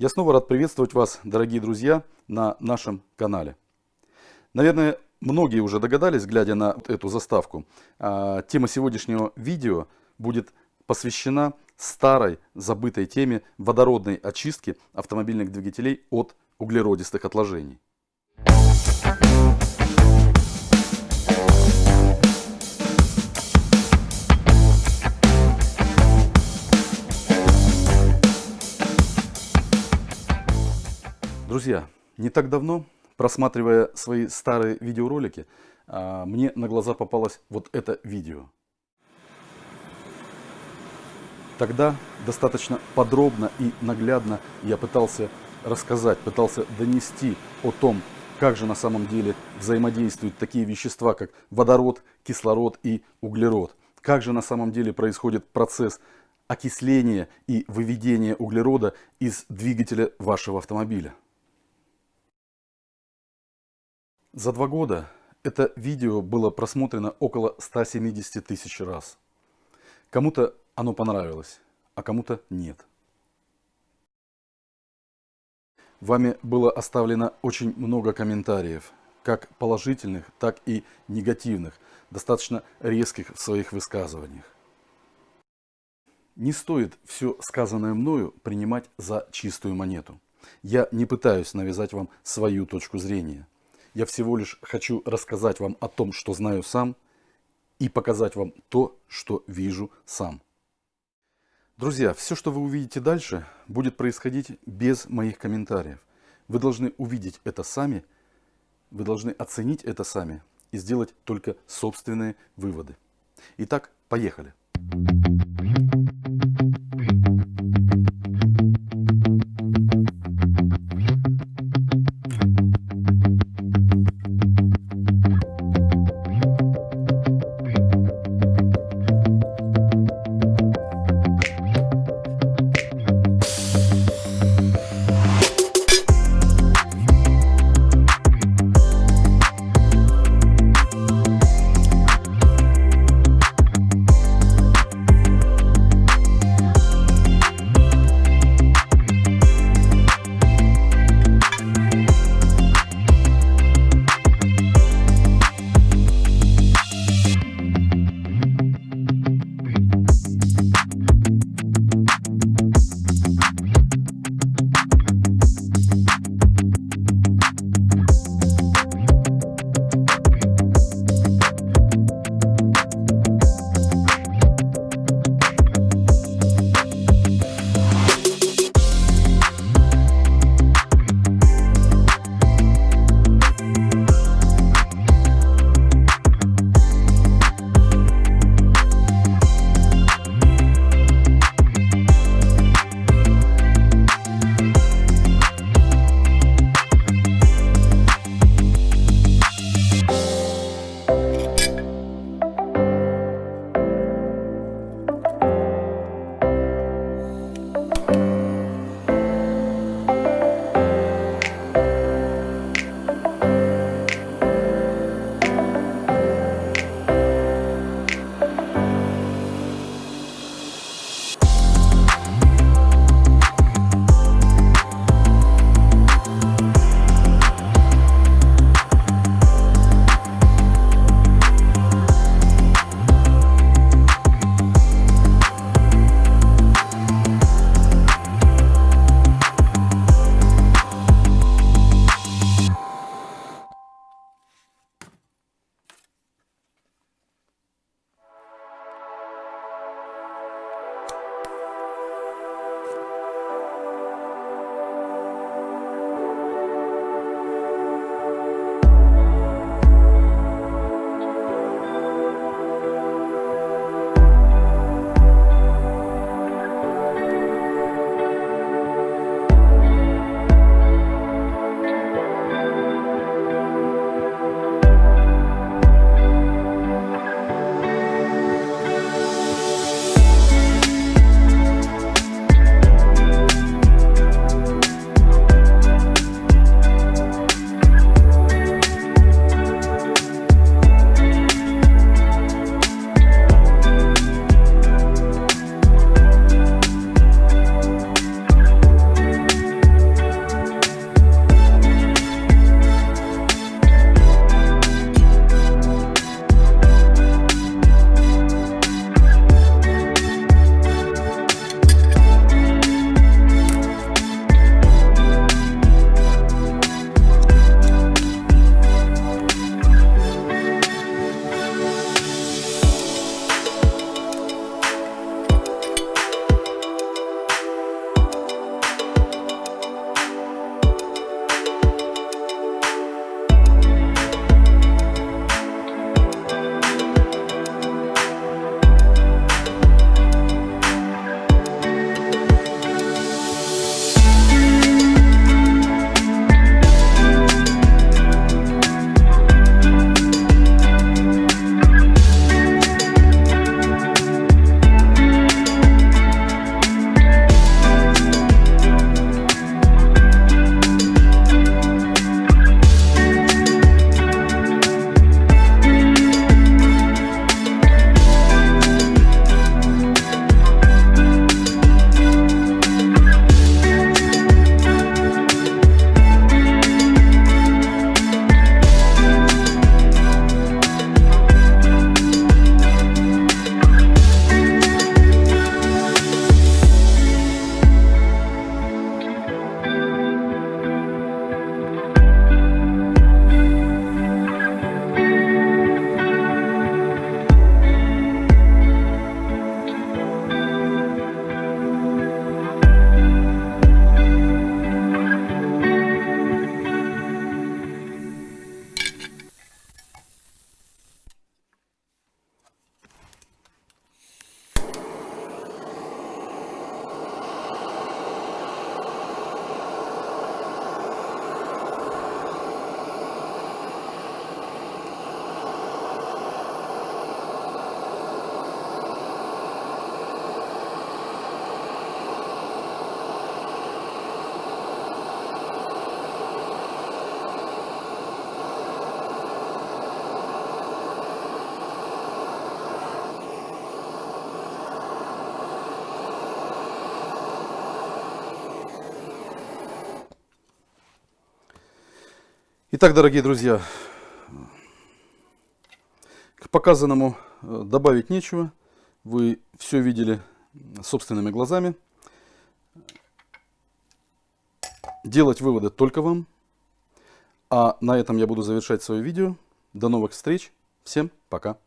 Я снова рад приветствовать вас, дорогие друзья, на нашем канале. Наверное, многие уже догадались, глядя на эту заставку, а, тема сегодняшнего видео будет посвящена старой забытой теме водородной очистки автомобильных двигателей от углеродистых отложений. Друзья, не так давно, просматривая свои старые видеоролики, а, мне на глаза попалось вот это видео. Тогда достаточно подробно и наглядно я пытался рассказать, пытался донести о том, как же на самом деле взаимодействуют такие вещества, как водород, кислород и углерод. Как же на самом деле происходит процесс окисления и выведения углерода из двигателя вашего автомобиля. За два года это видео было просмотрено около 170 тысяч раз. Кому-то оно понравилось, а кому-то нет. Вами было оставлено очень много комментариев, как положительных, так и негативных, достаточно резких в своих высказываниях. Не стоит все сказанное мною принимать за чистую монету. Я не пытаюсь навязать вам свою точку зрения. Я всего лишь хочу рассказать вам о том, что знаю сам, и показать вам то, что вижу сам. Друзья, все, что вы увидите дальше, будет происходить без моих комментариев. Вы должны увидеть это сами, вы должны оценить это сами и сделать только собственные выводы. Итак, поехали. Итак, дорогие друзья, к показанному э, добавить нечего. Вы все видели собственными глазами. Делать выводы только вам. А на этом я буду завершать свое видео. До новых встреч. Всем пока.